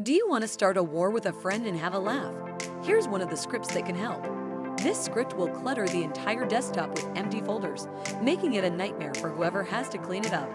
Do you want to start a war with a friend and have a laugh? Here's one of the scripts that can help. This script will clutter the entire desktop with empty folders, making it a nightmare for whoever has to clean it up.